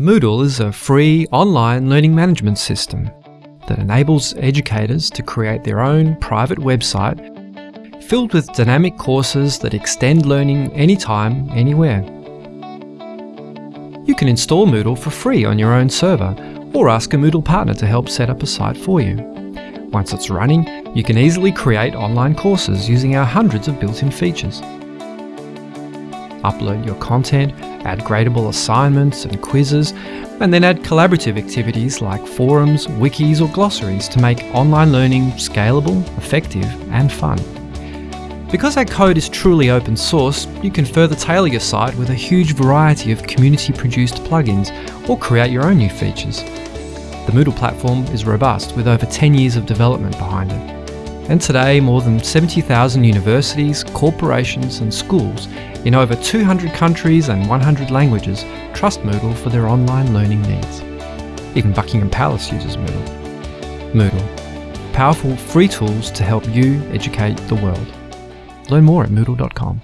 Moodle is a free online learning management system that enables educators to create their own private website filled with dynamic courses that extend learning anytime, anywhere. You can install Moodle for free on your own server or ask a Moodle partner to help set up a site for you. Once it's running, you can easily create online courses using our hundreds of built-in features. Upload your content, add gradable assignments and quizzes, and then add collaborative activities like forums, wikis or glossaries to make online learning scalable, effective and fun. Because our code is truly open source, you can further tailor your site with a huge variety of community-produced plugins or create your own new features. The Moodle platform is robust with over 10 years of development behind it. And today, more than 70,000 universities, corporations and schools in over 200 countries and 100 languages trust Moodle for their online learning needs. Even Buckingham Palace uses Moodle. Moodle. Powerful free tools to help you educate the world. Learn more at moodle.com.